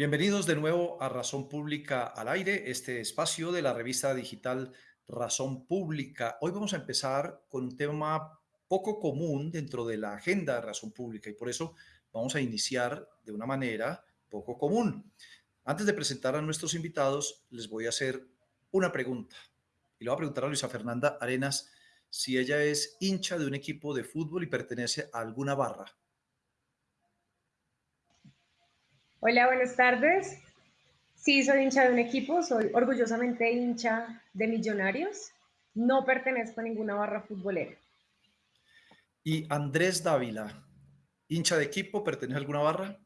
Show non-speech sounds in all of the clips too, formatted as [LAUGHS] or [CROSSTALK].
Bienvenidos de nuevo a Razón Pública al Aire, este espacio de la revista digital Razón Pública. Hoy vamos a empezar con un tema poco común dentro de la agenda de Razón Pública y por eso vamos a iniciar de una manera poco común. Antes de presentar a nuestros invitados, les voy a hacer una pregunta. Y le voy a preguntar a Luisa Fernanda Arenas si ella es hincha de un equipo de fútbol y pertenece a alguna barra. Hola, buenas tardes. Sí, soy hincha de un equipo, soy orgullosamente hincha de Millonarios. No pertenezco a ninguna barra futbolera. Y Andrés Dávila, hincha de equipo, ¿pertenece a alguna barra?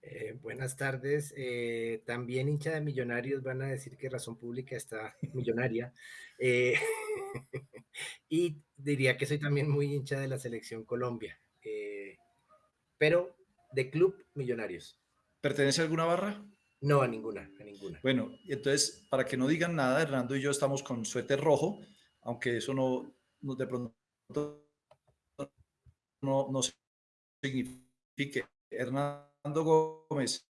Eh, buenas tardes. Eh, también hincha de Millonarios van a decir que Razón Pública está millonaria. Eh, [LAUGHS] y diría que soy también muy hincha de la Selección Colombia, pero de Club Millonarios. ¿Pertenece a alguna barra? No, a ninguna, a ninguna. Bueno, entonces, para que no digan nada, Hernando y yo estamos con suéter rojo, aunque eso no, no de pronto no, no signifique. Hernando Gómez,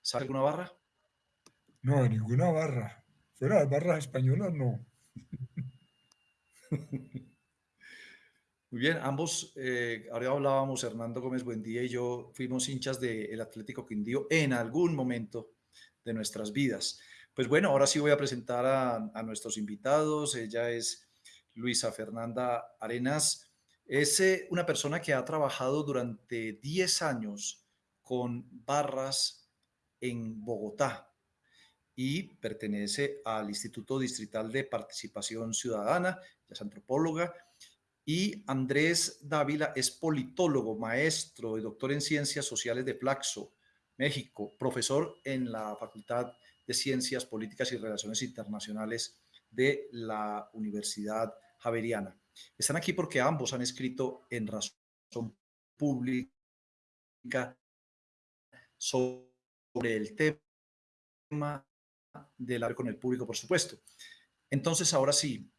¿sabe alguna barra? No, ninguna barra. Fuera de barras españolas, no. [LAUGHS] Muy bien, ambos, eh, ahora hablábamos, Hernando Gómez Buendía y yo fuimos hinchas del Atlético Quindío en algún momento de nuestras vidas. Pues bueno, ahora sí voy a presentar a, nuestros invitados. Ella es Luisa Fernanda Arenas. Es eh, una persona que ha trabajado durante 10 años con barras en Bogotá y pertenece al Instituto Distrital de Participación Ciudadana, es antropóloga, y Andrés Dávila es politólogo, maestro y doctor en Ciencias Sociales de Flaxo, México, profesor en la Facultad de Ciencias Políticas y Relaciones Internacionales de la Universidad Javeriana. Están aquí porque ambos han escrito en Razón Pública sobre el tema del hablar con el público, por supuesto. Entonces, ahora sí,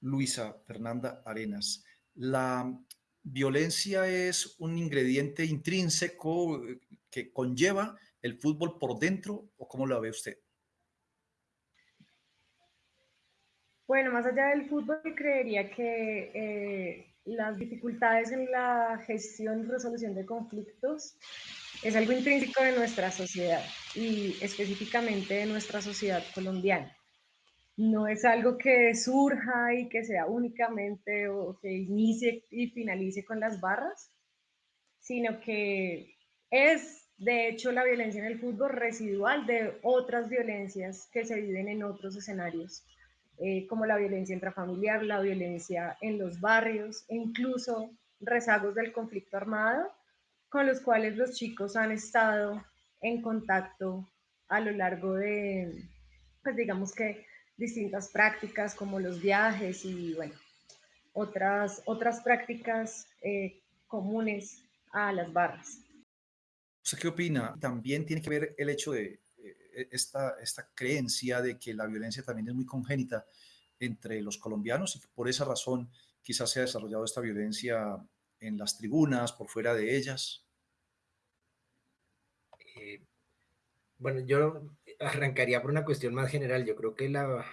Luisa Fernanda Arenas, la violencia es un ingrediente intrínseco eh, que conlleva el fútbol por dentro o cómo lo ve usted? Bueno, más allá del fútbol, creería que eh, las dificultades en la gestión y resolución de conflictos es algo intrínseco de nuestra sociedad y específicamente de nuestra sociedad colombiana no es algo que surja y que sea únicamente o que inicie y finalice con las barras, sino que es de hecho la violencia en el fútbol residual de otras violencias que se viven en otros escenarios, eh, como la violencia intrafamiliar, la violencia en los barrios e incluso rezagos del conflicto armado con los cuales los chicos han estado en contacto a lo largo de, pues digamos que distintas prácticas como los viajes y bueno, otras, otras prácticas eh, comunes a las barras. ¿Usted qué opina? También tiene que ver el hecho de eh, esta, esta creencia de que la violencia también es muy congénita entre los colombianos y que por esa razón quizás se ha desarrollado esta violencia en las tribunas, por fuera de ellas. Eh, bueno, yo arrancaría por una cuestión más general. Yo creo que la,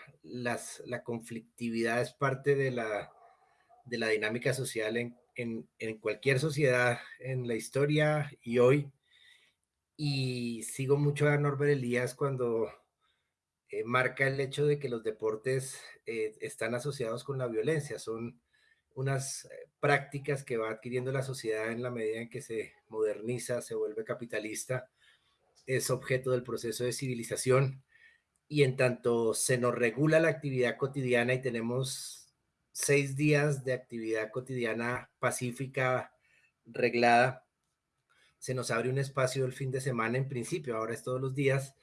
conflictividad es parte de la, dinámica social en, cualquier sociedad, en la historia y hoy. Y sigo mucho a Norbert Elías cuando eh, marca el hecho de que los deportes eh, están asociados con la violencia. Son unas eh, prácticas que va adquiriendo la sociedad en la medida en que se moderniza, se vuelve capitalista es objeto del proceso de civilización y en tanto se nos regula la actividad cotidiana y tenemos seis días de actividad cotidiana pacífica, reglada, se nos abre un espacio el fin de semana en principio, ahora es todos los días,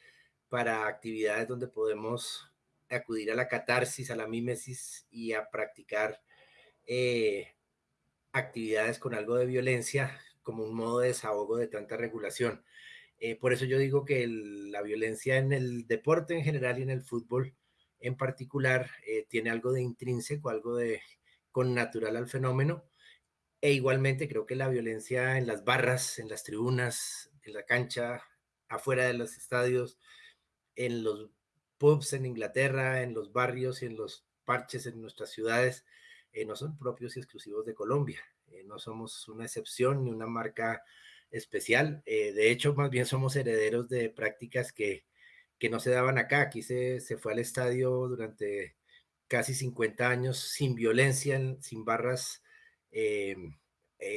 para actividades donde podemos acudir a la catarsis, a la mímesis y a practicar eh, actividades con algo de violencia como un modo de desahogo de tanta regulación. Eh, por eso yo digo que la violencia en el deporte en general y en el fútbol en particular eh, tiene algo de intrínseco, algo de con natural al fenómeno. E igualmente creo que la violencia en las barras, en las tribunas, en la cancha, afuera de los estadios, en los pubs en Inglaterra, en los barrios y en los parches en nuestras ciudades, eh, no son propios y exclusivos de Colombia. Eh, no somos una excepción ni una marca especial. Eh, de hecho, más bien somos herederos de prácticas que, que no se daban acá. Aquí se, se, fue al estadio durante casi 50 años sin violencia, sin barras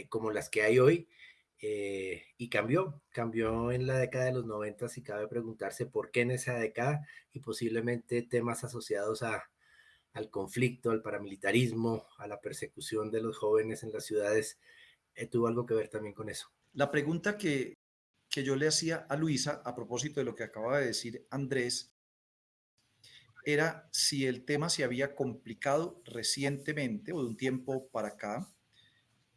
como las que hay hoy. y cambió, cambió en la década de los 90 y cabe preguntarse por qué en esa década y posiblemente temas asociados a, al conflicto, al paramilitarismo, a la persecución de los jóvenes en las ciudades, eh, tuvo algo que ver también con eso. La pregunta que, que yo le hacía a Luisa a propósito de lo que acaba de decir Andrés era si el tema se había complicado recientemente o de un tiempo para acá,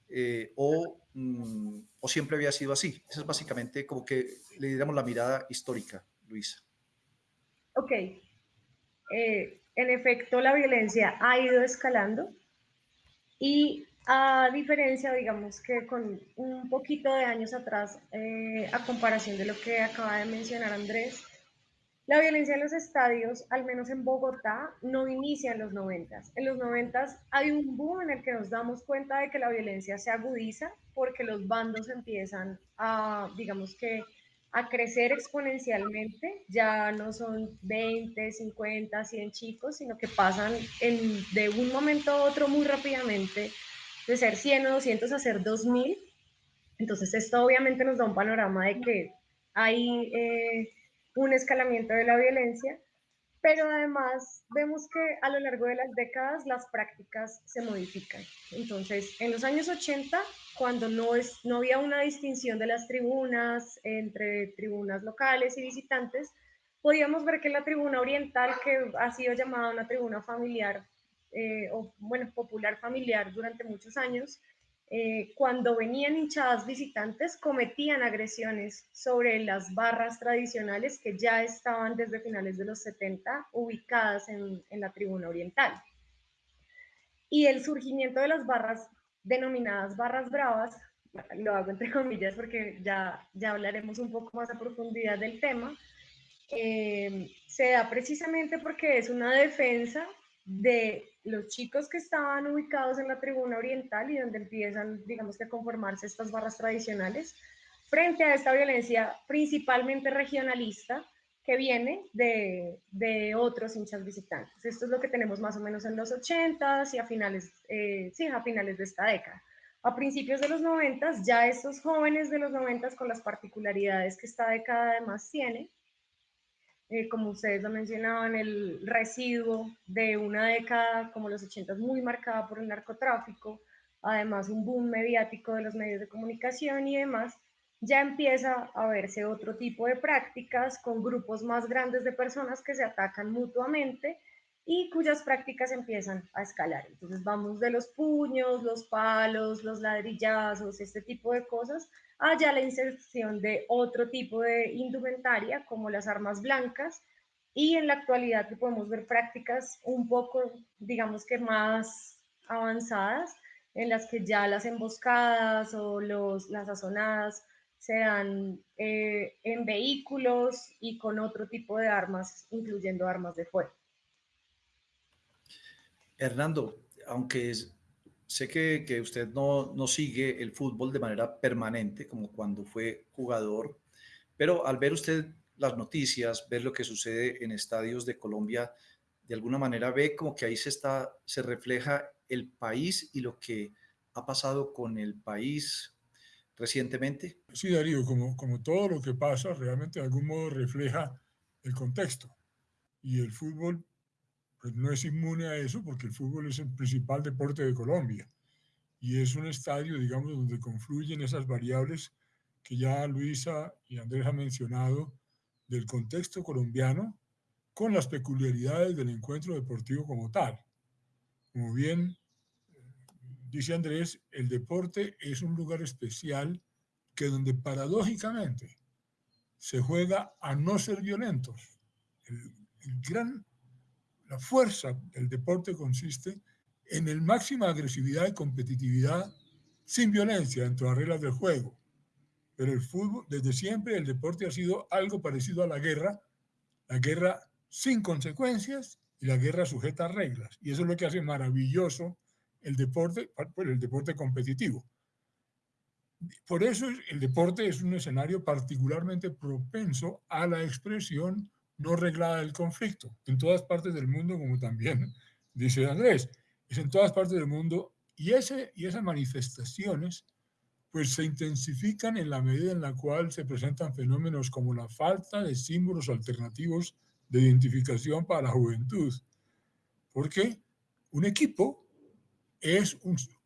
eh, o, mm, o, siempre había sido así. Esa es básicamente como que le diéramos la mirada histórica, Luisa. Ok. Eh, en efecto, la violencia ha ido escalando y a diferencia, digamos que con un poquito de años atrás, eh, a comparación de lo que acaba de mencionar Andrés, la violencia en los estadios, al menos en Bogotá, no inicia en los 90. En los 90 hay un boom en el que nos damos cuenta de que la violencia se agudiza porque los bandos empiezan a, digamos que, a crecer exponencialmente, ya no son 20, 50, 100 chicos, sino que pasan en, de un momento a otro muy rápidamente de ser 100 o 200 a ser 2000. Entonces esto obviamente nos da un panorama de que hay eh, un escalamiento de la violencia pero además vemos que a lo largo de las décadas las prácticas se modifican. Entonces, en los años 80, cuando no, es, no había una distinción de las tribunas entre tribunas locales y visitantes, podíamos ver que la tribuna oriental, que ha sido llamada una tribuna familiar, eh, o bueno, popular familiar durante muchos años, eh, cuando venían hinchadas visitantes, cometían agresiones sobre las barras tradicionales que ya estaban desde finales de los 70 ubicadas en, en la tribuna oriental. Y el surgimiento de las barras denominadas barras bravas, lo hago entre comillas porque ya, ya hablaremos un poco más a profundidad del tema, eh, se da precisamente porque es una defensa de los chicos que estaban ubicados en la tribuna oriental y donde empiezan, digamos que a conformarse estas barras tradicionales, frente a esta violencia principalmente regionalista que viene de, de otros hinchas visitantes. Esto es lo que tenemos más o menos en los 80s y a finales, eh, sí, a finales de esta década. A principios de los 90 ya estos jóvenes de los 90 con las particularidades que esta década además tiene, eh, como ustedes lo mencionaban, el residuo de una década como los 80 muy marcada por el narcotráfico, además un boom mediático de los medios de comunicación y demás, ya empieza a verse otro tipo de prácticas con grupos más grandes de personas que se atacan mutuamente y cuyas prácticas empiezan a escalar. Entonces vamos de los puños, los palos, los ladrillazos, este tipo de cosas, haya la inserción de otro tipo de indumentaria como las armas blancas y en la actualidad que podemos ver prácticas un poco, digamos que más avanzadas, en las que ya las emboscadas o los, las azonadas se dan eh, en vehículos y con otro tipo de armas, incluyendo armas de fuego. Hernando, aunque sé que, usted no, no, sigue el fútbol de manera permanente, como cuando fue jugador, pero al ver usted las noticias, ver lo que sucede en estadios de Colombia, de alguna manera ve como que ahí se, está, se refleja el país y lo que ha pasado con el país recientemente. Sí, Darío, como, como todo lo que pasa, realmente de algún modo refleja el contexto. Y el fútbol pues no es inmune a eso porque el fútbol es el principal deporte de Colombia y es un estadio, digamos, donde confluyen esas variables que ya Luisa y Andrés han mencionado del contexto colombiano con las peculiaridades del encuentro deportivo como tal. Como bien eh, dice Andrés, el deporte es un lugar especial que donde paradójicamente se juega a no ser violentos. El, el gran la fuerza del deporte consiste en el máxima agresividad y competitividad sin violencia dentro de las reglas del juego. pero el fútbol, desde siempre, el deporte ha sido algo parecido a la guerra, la guerra sin consecuencias y la guerra sujeta a reglas. Y eso es lo que hace maravilloso el deporte, pues el deporte competitivo. Por eso el deporte es un escenario particularmente propenso a la expresión no reglada del conflicto, en todas partes del mundo, como también dice Andrés, es en todas partes del mundo, y, ese, y esas manifestaciones pues se intensifican en la medida en la cual se presentan fenómenos como la falta de símbolos alternativos de identificación para la juventud. Porque un equipo es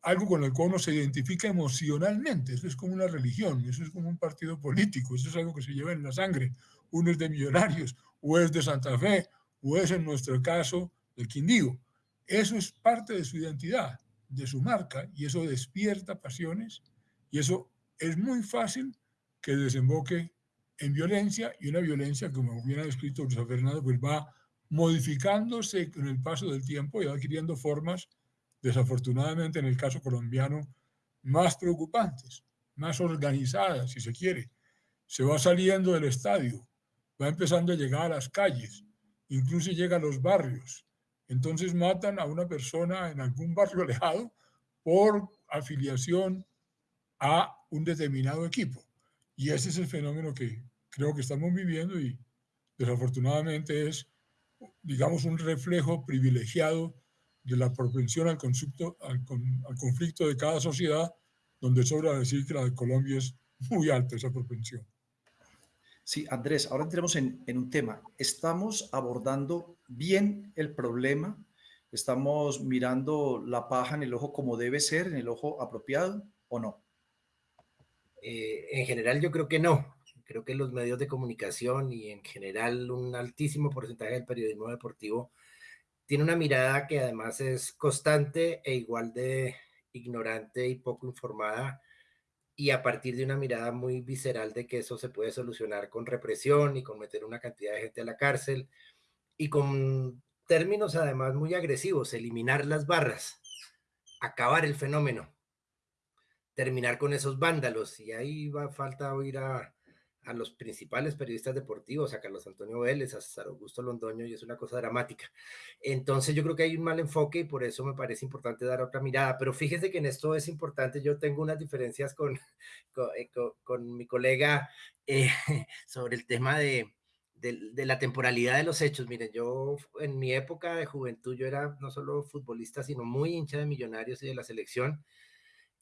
algo con el cual uno se identifica emocionalmente, eso es como una religión, eso es como un partido político, eso es algo que se lleva en la sangre. Uno es de Millonarios, o es de Santa Fe, o es en nuestro caso del Quindío. Eso es parte de su identidad, de su marca, y eso despierta pasiones y eso es muy fácil que desemboque en violencia y una violencia, como bien ha descrito José Fernando, pues va modificándose con el paso del tiempo y va adquiriendo formas, desafortunadamente en el caso colombiano, más preocupantes, más organizadas, si se quiere. Se va saliendo del estadio, va empezando a llegar a las calles, incluso llega a los barrios. Entonces matan a una persona en algún barrio [LAUGHS] alejado por afiliación a un determinado equipo. Y ese es el fenómeno que creo que estamos viviendo y desafortunadamente es, digamos, un reflejo privilegiado de la propensión al, conflicto, al, conflicto de cada sociedad, donde sobra decir que la de Colombia es muy alta esa propensión. Sí, Andrés, ahora entremos en, en, un tema. ¿Estamos abordando bien el problema? ¿Estamos mirando la paja en el ojo como debe ser, en el ojo apropiado o no? Eh, en general yo creo que no. Creo que los medios de comunicación y en general un altísimo porcentaje del periodismo deportivo tiene una mirada que además es constante e igual de ignorante y poco informada y a partir de una mirada muy visceral de que eso se puede solucionar con represión y con meter una cantidad de gente a la cárcel y con términos además muy agresivos, eliminar las barras, acabar el fenómeno terminar con esos vándalos. Y ahí va falta oír a, a los principales periodistas deportivos, a Carlos Antonio Vélez, a César Augusto Londoño, y es una cosa dramática. Entonces yo creo que hay un mal enfoque y por eso me parece importante dar otra mirada. Pero fíjese que en esto es importante, yo tengo unas diferencias con, [LAUGHS] con, eh, con, mi colega eh, [LAUGHS] sobre el tema de, de, de, la temporalidad de los hechos. Miren, yo en mi época de juventud, yo era no solo futbolista, sino muy hincha de millonarios y de la selección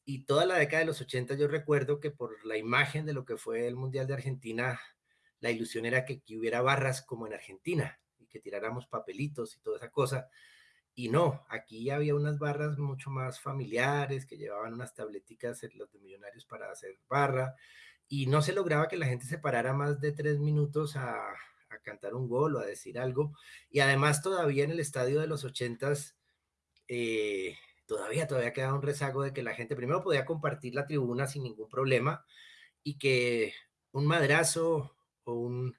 y toda la década de los 80 yo recuerdo que por la imagen de lo que fue el Mundial de Argentina, la ilusión era que, hubiera barras como en Argentina y que tiráramos papelitos y toda esa cosa. Y no, aquí había unas barras mucho más familiares que llevaban unas tableticas los de millonarios para hacer barra y no se lograba que la gente se parara más de tres minutos a, a cantar un gol o a decir algo. Y además todavía en el estadio de los ochentas eh, todavía, todavía queda un rezago de que la gente primero podía compartir la tribuna sin ningún problema y que un madrazo o un,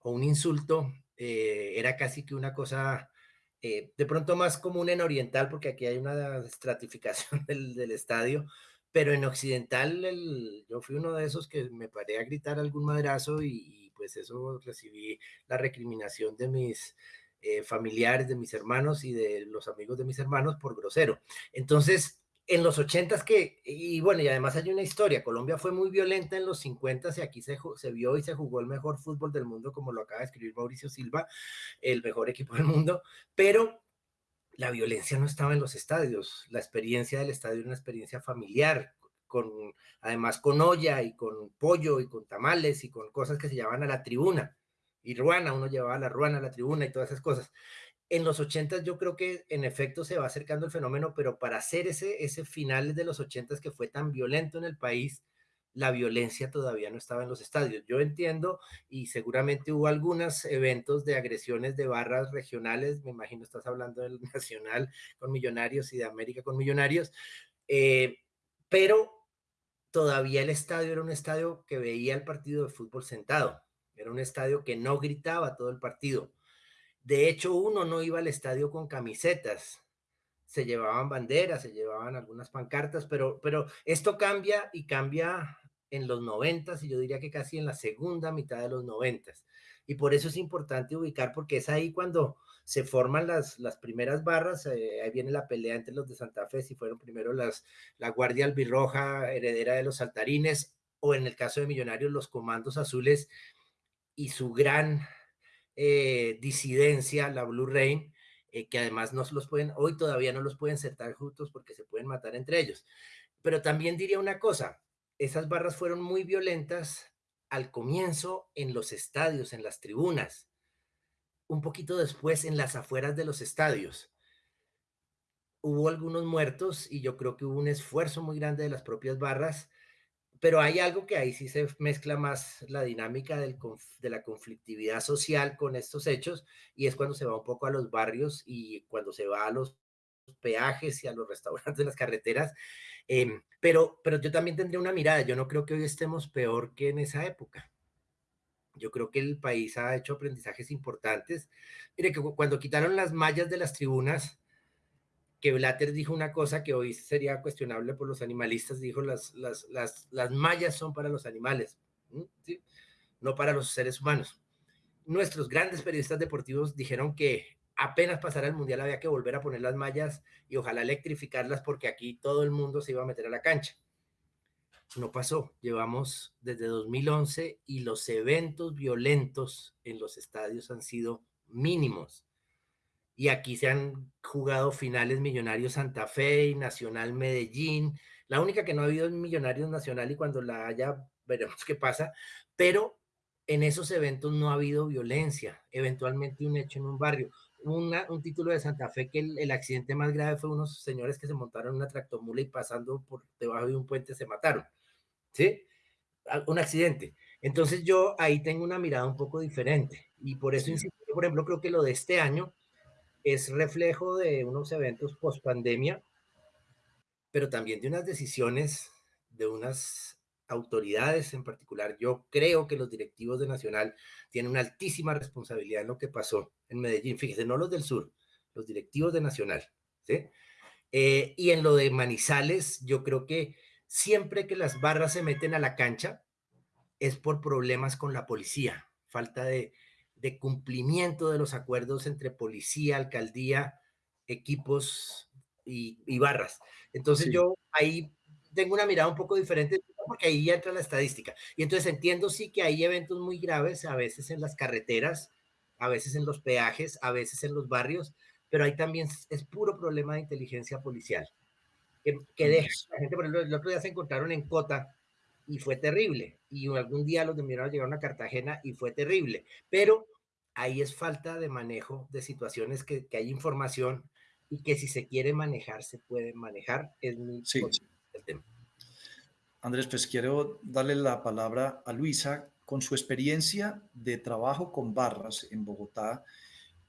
o un insulto eh, era casi que una cosa eh, de pronto más común en oriental, porque aquí hay una estratificación [LAUGHS] del, del estadio, pero en occidental el, yo fui uno de esos que me paré a gritar algún madrazo y pues eso recibí la recriminación de mis eh, familiares de mis hermanos y de los amigos de mis hermanos por grosero. Entonces, en los ochentas que, y bueno, y además hay una historia, Colombia fue muy violenta en los 50 y aquí se, se vio y se jugó el mejor fútbol del mundo, como lo acaba de escribir Mauricio Silva, el mejor equipo del mundo, pero la violencia no estaba en los estadios, la experiencia del estadio era una experiencia familiar, con, además con olla y con pollo y con tamales y con cosas que se llamaban a la tribuna y ruana, uno llevaba la ruana a la tribuna y todas esas cosas. En los 80 yo creo que en efecto se va acercando el fenómeno, pero para hacer ese, ese final de los 80 que fue tan violento en el país, la violencia todavía no estaba en los estadios. Yo entiendo y seguramente hubo algunos eventos de agresiones de barras regionales, me imagino estás hablando del [LAUGHS] Nacional con Millonarios y de América con Millonarios, eh, pero todavía el estadio era un estadio que veía el partido de fútbol sentado era un estadio que no gritaba todo el partido. De hecho, uno no iba al estadio con camisetas. Se llevaban banderas, se llevaban algunas pancartas, pero, pero esto cambia y cambia en los noventas y yo diría que casi en la segunda mitad de los noventas. Y por eso es importante ubicar, porque es ahí cuando se forman las, las primeras barras, eh, ahí viene la pelea entre los de Santa Fe, si fueron primero las, la Guardia Albirroja, heredera de los saltarines, o en el caso de Millonarios, los comandos azules y su gran eh, disidencia, la Blue Rain, eh, que además no los pueden, hoy todavía no los pueden sentar juntos porque se pueden matar entre ellos. Pero también diría una cosa, esas barras fueron muy violentas al comienzo en los estadios, en las tribunas, un poquito después en las afueras de los estadios. Hubo algunos muertos y yo creo que hubo un esfuerzo muy grande de las propias barras, pero hay algo que ahí sí se mezcla más la dinámica de la conflictividad social con estos hechos y es cuando se va un poco a los barrios y cuando se va a los peajes y a los [LAUGHS] restaurantes de las carreteras. Em, pero, pero yo también tendría una mirada, yo no creo que hoy estemos peor que en esa época. Yo creo que el país ha hecho aprendizajes importantes. Mire que cuando quitaron las mallas de las tribunas, que Blatter dijo una cosa que hoy sería cuestionable por los animalistas, dijo las, las, las, las mallas son para los animales, ¿sí? no para los seres humanos. Nuestros grandes periodistas deportivos dijeron que apenas pasara el mundial había que volver a poner las mallas y ojalá electrificarlas porque aquí todo el mundo se iba a meter a la cancha. No pasó. Llevamos desde 2011 y los eventos violentos en los estadios han sido mínimos. Y aquí se han jugado finales Millonarios Santa Fe y Nacional Medellín. La única que no ha habido es Millonarios Nacional y cuando la haya veremos [LAUGHS] qué pasa. Pero en esos eventos no ha habido violencia, eventualmente un hecho en un barrio un título de Santa Fe que el, accidente más grave fue unos señores que se montaron en una tractomula y pasando por debajo de un puente se mataron. ¿Sí? Un accidente. Entonces yo ahí tengo una mirada un poco diferente y por eso, por ejemplo, creo que lo de este año es reflejo de unos eventos post pandemia, pero también de unas decisiones, de unas autoridades en particular, yo creo que los directivos de Nacional tienen una altísima responsabilidad en lo que pasó en Medellín. Fíjese, no los del sur, los directivos de Nacional. ¿sí? Eh, y en lo de Manizales, yo creo que siempre que las barras se meten a la cancha es por problemas con la policía, falta de, de cumplimiento de los acuerdos entre policía, alcaldía, equipos y, barras. Entonces yo ahí tengo una mirada un poco diferente porque ahí entra la estadística. Y entonces entiendo sí que hay eventos muy graves, a veces en las carreteras, a veces en los peajes, a veces en los barrios, pero ahí también es puro problema de inteligencia policial. Que, que deja, la gente, por ejemplo, el otro día se encontraron en Cota y fue terrible. Y algún día los de Miranda llegaron a Cartagena y fue terrible. Pero ahí es falta de manejo de situaciones que, que hay información y que si se quiere manejar, se puede manejar. Es muy sí. el tema. Andrés, pues quiero darle la palabra a Luisa con su experiencia de trabajo con barras en Bogotá,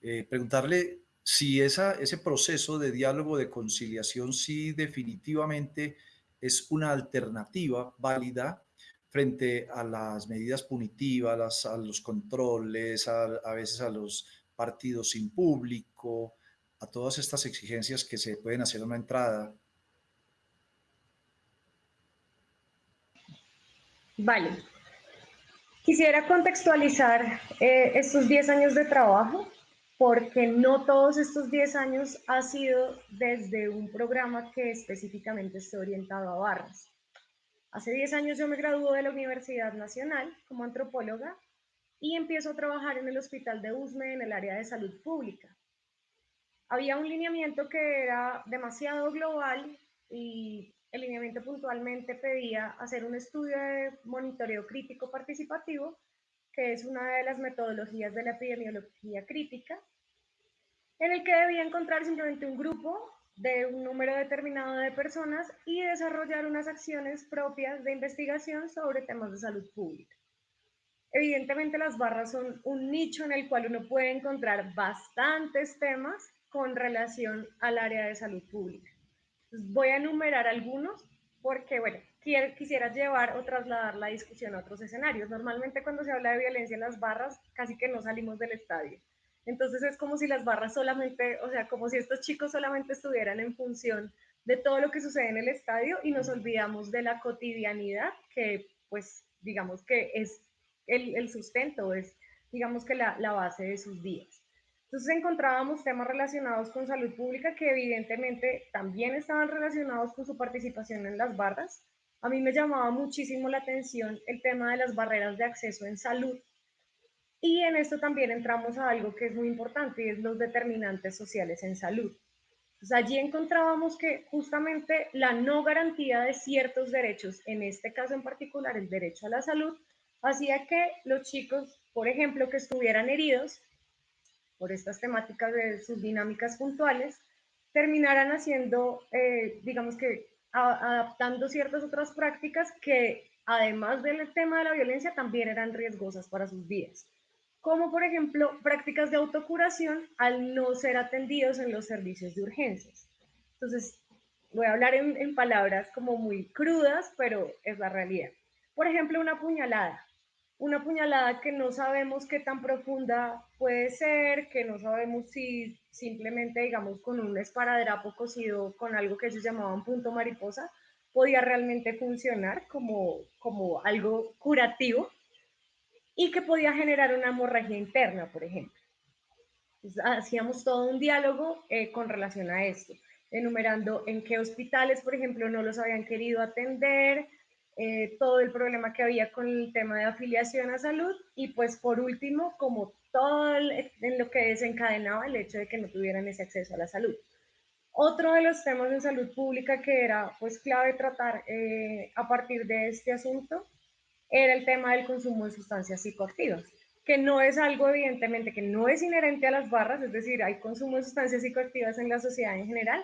eh, preguntarle si esa, ese proceso de diálogo, de conciliación, sí definitivamente es una alternativa válida frente a las medidas punitivas, a los controles, a, a veces a los partidos sin público, a todas estas exigencias que se pueden hacer a una entrada Vale. Quisiera contextualizar eh, estos 10 años de trabajo porque no todos estos 10 años ha sido desde un programa que específicamente esté orientado a barras. Hace 10 años yo me gradué de la Universidad Nacional como antropóloga y empiezo a trabajar en el Hospital de Usme en el área de salud pública. Había un lineamiento que era demasiado global y el lineamiento puntualmente pedía hacer un estudio de monitoreo crítico participativo, que es una de las metodologías de la epidemiología crítica, en el que debía encontrar simplemente un grupo de un número determinado de personas y desarrollar unas acciones propias de investigación sobre temas de salud pública. Evidentemente las barras son un nicho en el cual uno puede encontrar bastantes temas con relación al área de salud pública voy a enumerar algunos porque, bueno, quisiera llevar o trasladar la discusión a otros escenarios. Normalmente cuando se habla de violencia en las barras, casi que no salimos del estadio. Entonces es como si las barras solamente, o sea, como si estos chicos solamente estuvieran en función de todo lo que sucede en el estadio y nos olvidamos de la cotidianidad que pues digamos que es el, el sustento, es digamos que la, la base de sus días. Entonces encontrábamos temas relacionados con salud pública que evidentemente también estaban relacionados con su participación en las barras. A mí me llamaba muchísimo la atención el tema de las barreras de acceso en salud. Y en esto también entramos a algo que es muy importante y es los determinantes sociales en salud. Entonces allí encontrábamos que justamente la no garantía de ciertos derechos, en este caso en particular el derecho a la salud, hacía que los chicos, por ejemplo, que estuvieran heridos, por estas temáticas de sus dinámicas puntuales, terminarán haciendo, eh, digamos que, adaptando ciertas otras prácticas que, además del tema de la violencia, también eran riesgosas para sus vidas. Como, por ejemplo, prácticas de autocuración al no ser atendidos en los servicios de urgencias. Entonces, voy a hablar en, palabras como muy crudas, pero es la realidad. Por ejemplo, una puñalada una puñalada que no sabemos qué tan profunda puede ser, que no sabemos si simplemente, digamos, con un esparadrapo cosido con algo que ellos llamaban punto mariposa, podía realmente funcionar como, como algo curativo y que podía generar una hemorragia interna, por ejemplo. hacíamos todo un diálogo eh, con relación a esto, enumerando en qué hospitales, por ejemplo, no los habían querido atender, eh, todo el problema que había con el tema de afiliación a salud y pues por último, como todo en lo que desencadenaba el hecho de que no tuvieran ese acceso a la salud. Otro de los temas de salud pública que era pues clave tratar eh, a partir de este asunto era el tema del consumo de sustancias psicoactivas, que no es algo evidentemente que no es inherente a las barras, es decir, hay consumo de sustancias psicoactivas en la sociedad en general,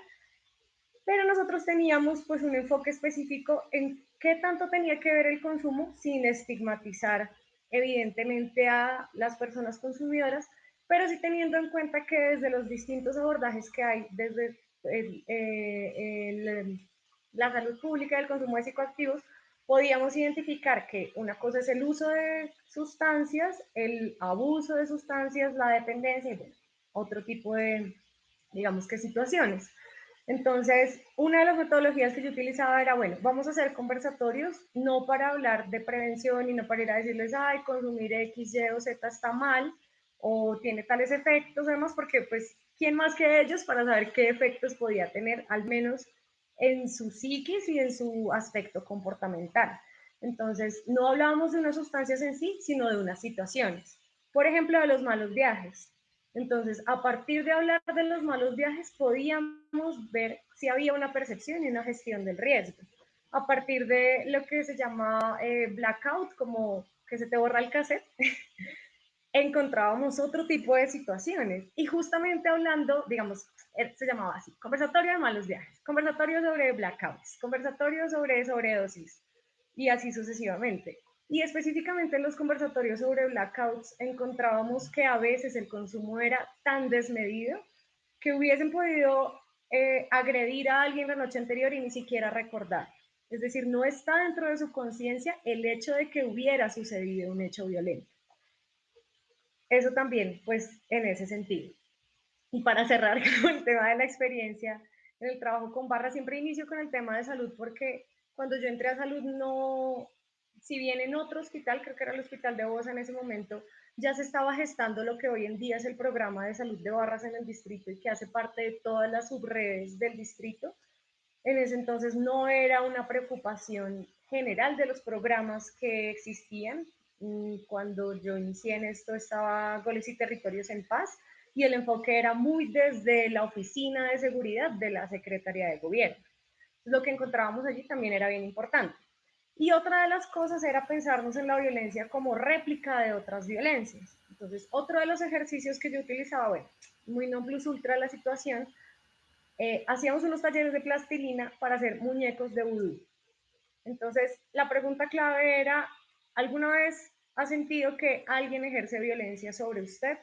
pero nosotros teníamos pues un enfoque específico en qué tanto tenía que ver el consumo sin estigmatizar evidentemente a las personas consumidoras, pero sí teniendo en cuenta que desde los distintos abordajes que hay, desde eh, la salud pública y el consumo de psicoactivos, podíamos identificar que una cosa es el uso de sustancias, el abuso de sustancias, la dependencia y otro tipo de, digamos que situaciones. Entonces, una de las metodologías que yo utilizaba era, bueno, vamos a hacer conversatorios, no para hablar de prevención y no para ir a decirles, ay, consumir X, Y o Z está mal o tiene tales efectos, además, porque pues, ¿quién más que ellos para saber qué efectos podía tener, al menos en su psiquis y en su aspecto comportamental? Entonces, no hablábamos de unas sustancias en sí, sino de unas situaciones. Por ejemplo, de los malos viajes. Entonces, a partir de hablar de los malos viajes, podíamos ver si había una percepción y una gestión del riesgo. A partir de lo que se llama eh, blackout, como que se te borra el cassette, [LAUGHS] encontrábamos otro tipo de situaciones. Y justamente hablando, digamos, eh, se llamaba así, conversatorio de malos viajes, conversatorio sobre blackouts, conversatorio sobre sobredosis, y así sucesivamente. Y específicamente en los conversatorios sobre blackouts encontrábamos que a veces el consumo era tan desmedido que hubiesen podido eh, agredir a alguien la noche anterior y ni siquiera recordar. Es decir, no está dentro de su conciencia el hecho de que hubiera sucedido un hecho violento. Eso también, pues, en ese sentido. Y para cerrar [LAUGHS] con el tema de la experiencia en el trabajo con barra, siempre inicio con el tema de salud porque cuando yo entré a salud no, si bien en otro hospital, creo que era el hospital de Bosa en ese momento, ya se estaba gestando lo que hoy en día es el programa de salud de barras en el distrito y que hace parte de todas las subredes del distrito. En ese entonces no era una preocupación general de los programas que existían. Mm, cuando yo inicié en esto estaba Goles y Territorios en Paz y el enfoque era muy desde la oficina de seguridad de la Secretaría de Gobierno. Lo que encontrábamos allí también era bien importante. Y otra de las cosas era pensarnos en la violencia como réplica de otras violencias. Entonces, otro de los ejercicios que yo utilizaba, bueno, muy no plus ultra la situación, eh, hacíamos unos talleres de plastilina para hacer muñecos de vudú. Entonces, la pregunta clave era, ¿alguna vez ha sentido que alguien ejerce violencia sobre usted?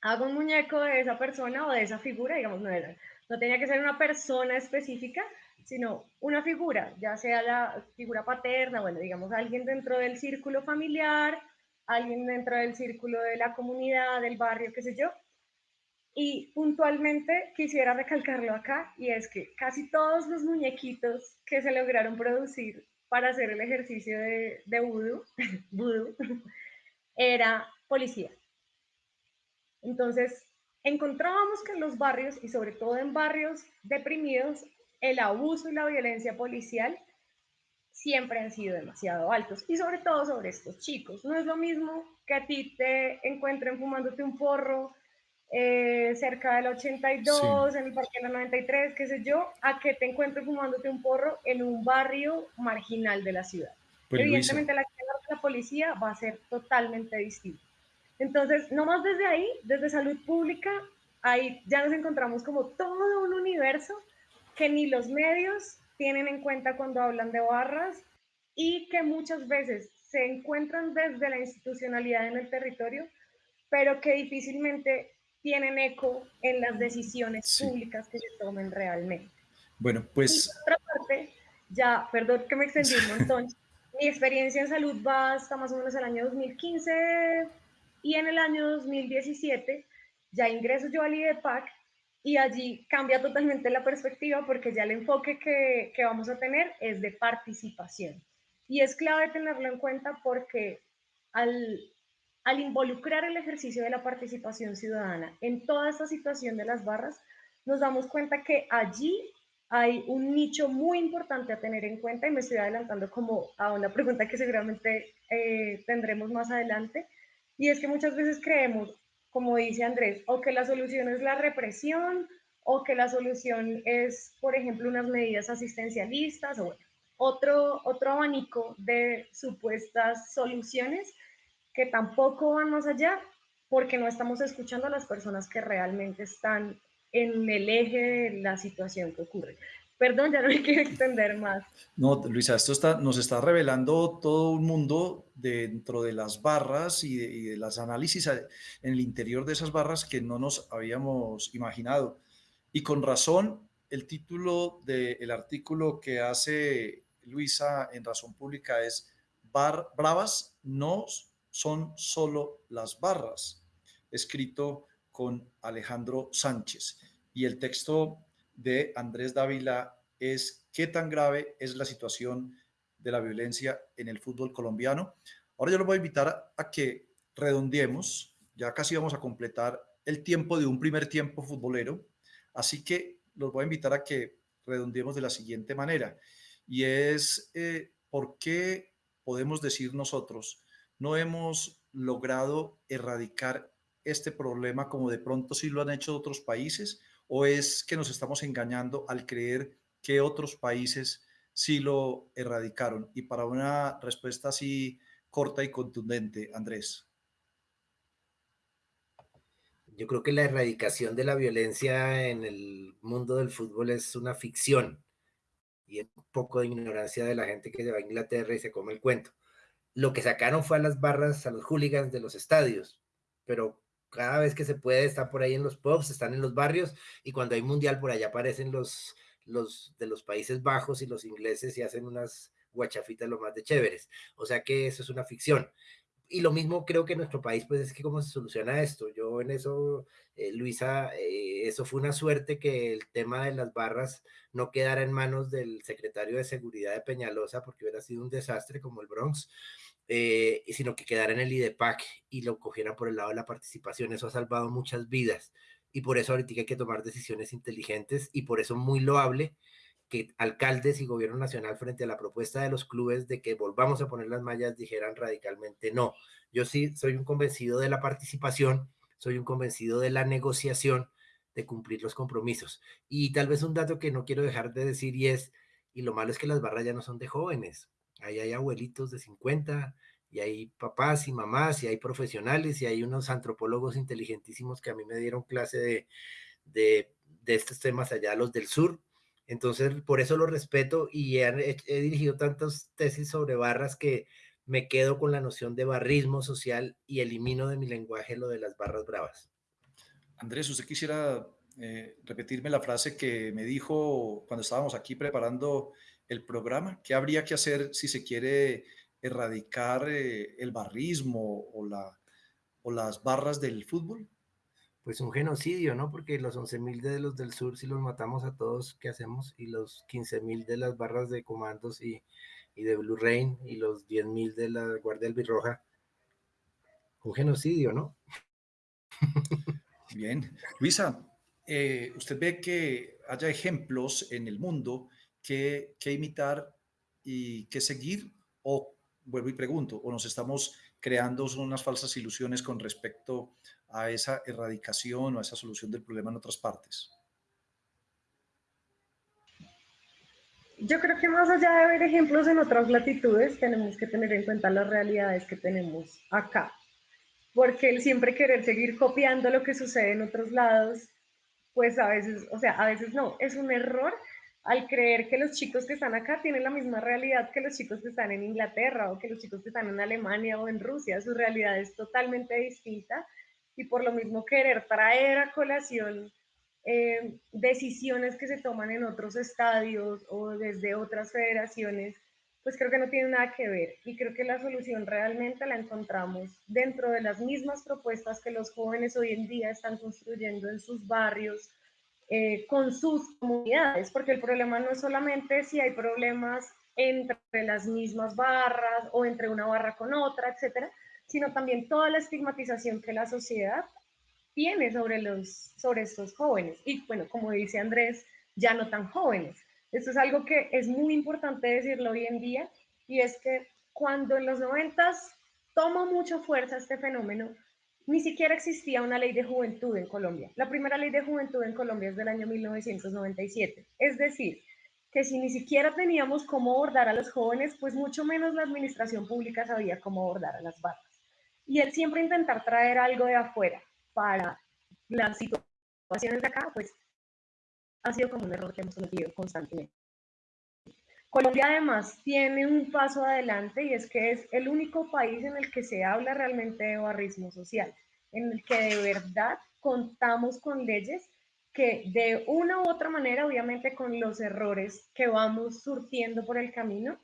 Hago un muñeco de esa persona o de esa figura, digamos, no tenía que ser una persona específica, sino una figura, ya sea la figura paterna, bueno, digamos alguien dentro del círculo familiar, alguien dentro del círculo de la comunidad, del barrio, qué sé yo. Y puntualmente quisiera recalcarlo acá, y es que casi todos los muñequitos que se lograron producir para hacer el ejercicio de, de vudú, [LAUGHS] era policía. Entonces, encontrábamos que en los barrios, y sobre todo en barrios deprimidos, el abuso y la violencia policial siempre han sido demasiado altos, y sobre todo sobre estos chicos. No es lo mismo que a ti te encuentren fumándote un porro eh, cerca del 82, en el Parque de la 93, qué sé yo, a que te encuentres fumándote un porro en un barrio marginal de la ciudad. Pues, Evidentemente la acción de la policía va a ser totalmente distinta. Entonces, nomás desde ahí, desde salud pública, ahí ya nos encontramos como todo un universo que ni los medios tienen en cuenta cuando hablan de barras y que muchas veces se encuentran desde la institucionalidad en el territorio, pero que difícilmente tienen eco en las decisiones públicas que se tomen realmente. Bueno, pues... por otra parte, ya, perdón que me extendí un montón, [LAUGHS] mi experiencia en salud va hasta más o menos el año 2015 y en el año 2017 ya ingreso yo al IDEPAC y allí cambia totalmente la perspectiva porque ya el enfoque que, que vamos a tener es de participación. Y es clave tenerlo en cuenta porque al, al involucrar el ejercicio de la participación ciudadana en toda esta situación de las barras, nos damos cuenta que allí hay un nicho muy importante a tener en cuenta y me estoy adelantando como a una pregunta que seguramente eh, tendremos más adelante, y es que muchas veces creemos, como dice Andrés, o que la solución es la represión, o que la solución es, por ejemplo, unas medidas asistencialistas, o otro, otro abanico de supuestas soluciones que tampoco van más allá porque no estamos escuchando a las personas que realmente están en el eje de la situación que ocurre. Perdón, ya no quiero extender más. No, Luisa, esto está, nos está revelando todo un mundo dentro de las barras y de, de las análisis en el interior de esas barras que no nos habíamos imaginado. Y con razón, el título del artículo que hace Luisa en Razón Pública es Bar, Bravas no son solo las barras, escrito con Alejandro Sánchez. Y el texto de Andrés Dávila es ¿Qué tan grave es la situación de la violencia en el fútbol colombiano? Ahora yo lo voy a invitar a que redondeemos, ya casi vamos a completar el tiempo de un primer tiempo futbolero, así que los voy a invitar a que redondeemos de la siguiente manera, y es eh, por qué podemos decir nosotros no hemos logrado erradicar este problema como de pronto sí lo han hecho otros países o es que nos estamos engañando al creer que otros países sí lo erradicaron? Y para una respuesta así corta y contundente, Andrés. Yo creo que la erradicación de la violencia en el mundo del fútbol es una ficción y un poco de ignorancia de la gente que se va a Inglaterra y se come el cuento lo que sacaron fue a las barras, a los hooligans de los estadios, pero cada vez que se puede están por ahí en los pubs, están en los barrios y cuando hay mundial por allá aparecen los, los de los Países Bajos y los ingleses y hacen unas guachafitas lo más de chéveres. O sea que eso es una ficción. Y lo mismo creo que en nuestro país, pues es que cómo se soluciona esto. Yo en eso, eh, Luisa, eh, eso fue una suerte que el tema de las barras no quedara en manos del secretario de Seguridad de Peñalosa, porque hubiera sido un desastre como el Bronx. Eh, sino que quedara en el IDEPAC y lo cogiera por el lado de la participación. Eso ha salvado muchas vidas y por eso ahorita hay que tomar decisiones inteligentes y por eso muy loable que alcaldes y gobierno nacional frente a la propuesta de los clubes de que volvamos a poner las mallas dijeran radicalmente no. Yo sí soy un convencido de la participación, soy un convencido de la negociación, de cumplir los compromisos. Y tal vez un dato que no quiero dejar de decir y es, y lo malo es que las barras ya no son de jóvenes, Ahí hay abuelitos de 50, y hay papás y mamás, y hay profesionales, y hay unos antropólogos inteligentísimos que a mí me dieron clase de, de, estos temas allá, los del sur. Entonces, por eso lo respeto y he, dirigido tantas tesis sobre barras que me quedo con la noción de barrismo social y elimino de mi lenguaje lo de las barras bravas. Andrés, ¿usted quisiera eh, repetirme la frase que me dijo cuando estábamos aquí preparando el programa? ¿Qué habría que hacer si se quiere erradicar eh, el barrismo o, la, o las barras del fútbol? Pues un genocidio, ¿no? Porque los 11.000 de los del sur, si los matamos a todos, ¿qué hacemos? Y los 15.000 de las barras de comandos y, y de Blue Rain y los 10.000 de la Guardia Albirroja. Un genocidio, ¿no? [LAUGHS] Bien. Luisa, eh, usted ve que haya ejemplos en el mundo que, que imitar y que seguir o vuelvo y pregunto, o nos estamos creando unas falsas ilusiones con respecto a esa erradicación o a esa solución del problema en otras partes? Yo creo que más allá de ver ejemplos en otras latitudes, tenemos que tener en cuenta las realidades que tenemos acá. Porque el siempre querer seguir copiando lo que sucede en otros lados, pues a veces, o sea, a veces no, es un error al creer que los chicos que están acá tienen la misma realidad que los chicos que están en Inglaterra o que los chicos que están en Alemania o en Rusia. Su realidad es totalmente distinta y por lo mismo querer traer a colación eh, decisiones que se toman en otros estadios o desde otras federaciones, pues creo que no tiene nada que ver. Y creo que la solución realmente la encontramos dentro de las mismas propuestas que los jóvenes hoy en día están construyendo en sus barrios, eh, con sus comunidades, porque el problema no es solamente si hay problemas entre las mismas barras o entre una barra con otra, etcétera, sino también toda la estigmatización que la sociedad tiene sobre, los, sobre estos jóvenes. Y bueno, como dice Andrés, ya no tan jóvenes. Esto es algo que es muy importante decirlo hoy en día, y es que cuando en los noventas toma mucha fuerza este fenómeno, ni siquiera existía una ley de juventud en Colombia. La primera ley de juventud en Colombia es del año 1997. Es decir, que si ni siquiera teníamos cómo abordar a los jóvenes, pues mucho menos la administración pública sabía cómo abordar a las barras. Y el siempre intentar traer algo de afuera para las situaciones de acá, pues ha sido como un error que hemos cometido constantemente. Colombia además tiene un paso adelante y es que es el único país en el que se habla realmente de barrismo social, en el que de verdad contamos con leyes que de una u otra manera, obviamente con los errores que vamos surtiendo por el camino,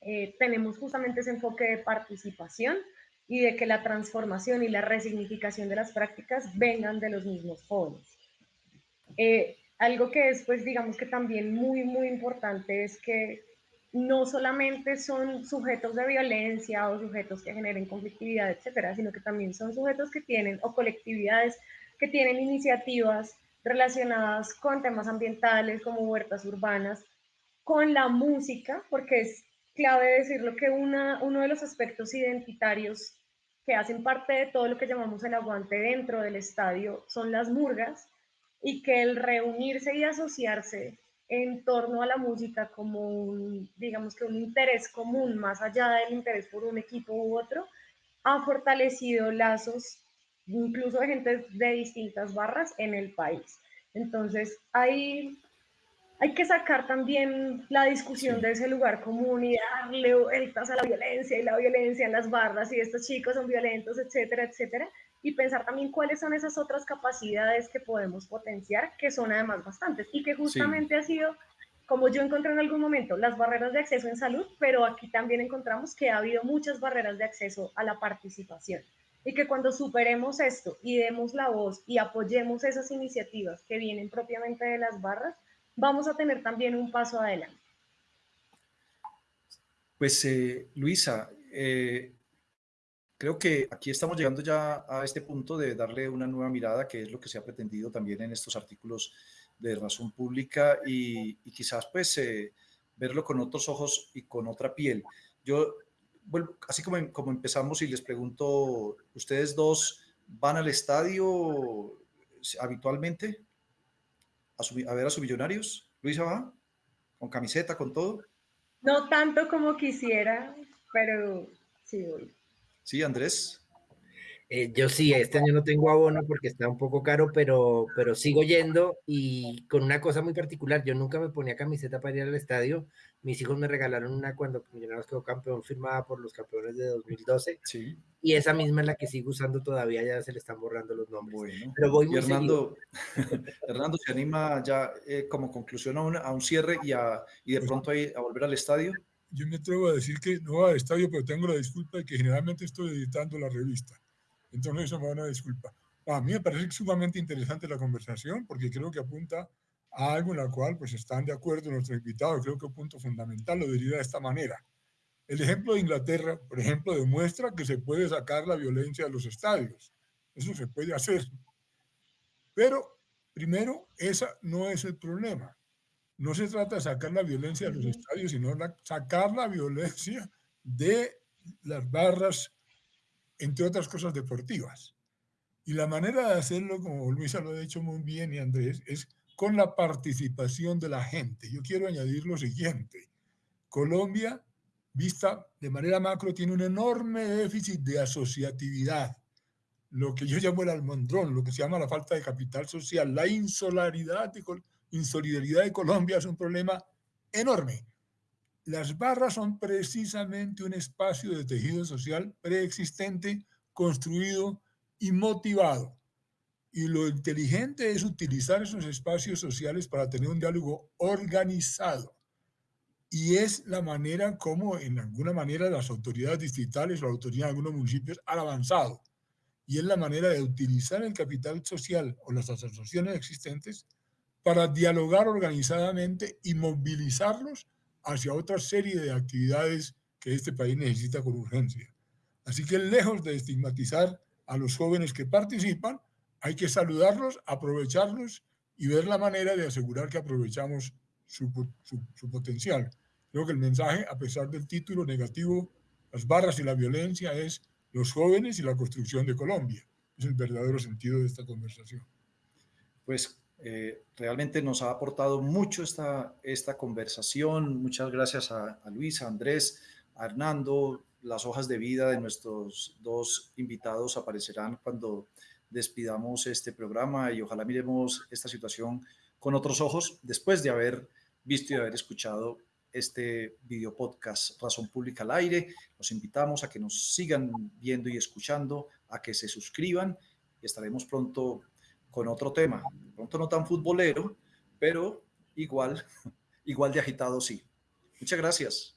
eh, tenemos justamente ese enfoque de participación y de que la transformación y la resignificación de las prácticas vengan de los mismos jóvenes. Eh, algo que es, pues, digamos que también muy, muy importante es que no solamente son sujetos de violencia o sujetos que generen conflictividad, etcétera, sino que también son sujetos que tienen o colectividades que tienen iniciativas relacionadas con temas ambientales como huertas urbanas, con la música, porque es clave decirlo que una, uno de los aspectos identitarios que hacen parte de todo lo que llamamos el aguante dentro del estadio son las murgas, y que el reunirse y asociarse en torno a la música como un, digamos que un interés común, más allá del interés por un equipo u otro, ha fortalecido lazos incluso de gente de distintas barras en el país. Entonces, hay, hay que sacar también la discusión de ese lugar común y darle vueltas a la violencia y la violencia en las barras y estos chicos son violentos, etcétera, etcétera, y pensar también cuáles son esas otras capacidades que podemos potenciar, que son además bastantes y que justamente ha sido, como yo encontré en algún momento, las barreras de acceso en salud, pero aquí también encontramos que ha habido muchas barreras de acceso a la participación y que cuando superemos esto y demos la voz y apoyemos esas iniciativas que vienen propiamente de las barras, vamos a tener también un paso adelante. Pues eh, Luisa, eh, Creo que aquí estamos llegando ya a este punto de darle una nueva mirada, que es lo que se ha pretendido también en estos artículos de razón pública y, quizás pues eh, verlo con otros ojos y con otra piel. Yo, bueno, así como, como empezamos y les pregunto, ¿ustedes dos van al estadio habitualmente a, a ver a sus millonarios? Luisa va, con camiseta, con todo. No tanto como quisiera, pero sí voy. Sí, Andrés. Eh, yo sí, este año no tengo abono porque está un poco caro, pero, pero sigo yendo y con una cosa muy particular, yo nunca me ponía camiseta para ir al estadio, mis hijos me regalaron una cuando Millonarios quedó campeón firmada por los campeones de 2012 sí. y esa misma es la que sigo usando todavía, ya se le están borrando los nombres. Bueno, pero voy muy Hernando, [LAUGHS] Hernando se anima ya eh, como conclusión a, un cierre y, a, y de pronto a volver al estadio yo me atrevo a decir que no va al estadio, pero tengo la disculpa de que generalmente estoy editando la revista. Entonces eso me da una disculpa. A mí me parece sumamente interesante la conversación porque creo que apunta a algo en la cual pues están de acuerdo nuestros invitados. Creo que un punto fundamental lo diría de esta manera. El ejemplo de Inglaterra, por ejemplo, demuestra que se puede sacar la violencia de los estadios. Eso se puede hacer. Pero, primero, esa no es el problema. No se trata de sacar la violencia de los estadios, sino sacar la violencia de las barras, entre otras cosas deportivas. Y la manera de hacerlo, como Luisa lo ha dicho muy bien y Andrés, es con la participación de la gente. Yo quiero añadir lo siguiente. Colombia, vista de manera macro, tiene un enorme déficit de asociatividad. Lo que yo llamo el almondrón, lo que se llama la falta de capital social, la insolaridad, insolidaridad de Colombia es un problema enorme. Las barras son precisamente un espacio de tejido social preexistente, construido y motivado. Y lo inteligente es utilizar esos espacios sociales para tener un diálogo organizado. Y es la manera como, en alguna manera, las autoridades distritales o la autoridad de algunos municipios han avanzado. Y es la manera de utilizar el capital social o las asociaciones existentes para dialogar organizadamente y movilizarlos hacia otra serie de actividades que este país necesita con urgencia. Así que lejos de estigmatizar a los jóvenes que participan, hay que saludarlos, aprovecharlos y ver la manera de asegurar que aprovechamos su, potencial. Creo que el mensaje, a pesar del título negativo, las barras y la violencia, es los jóvenes y la construcción de Colombia. Es el verdadero sentido de esta conversación. Pues eh, realmente nos ha aportado mucho esta, esta conversación. Muchas gracias a, a Luis, a Andrés, a Hernando, las hojas de vida de nuestros dos invitados aparecerán cuando despidamos este programa y ojalá miremos esta situación con otros ojos después de haber visto y haber escuchado este video podcast Razón Pública al Aire. Los invitamos a que nos sigan viendo y escuchando, a que se suscriban estaremos pronto con otro tema. Pronto no tan futbolero, pero igual, [LAUGHS] igual de agitado sí. Muchas gracias.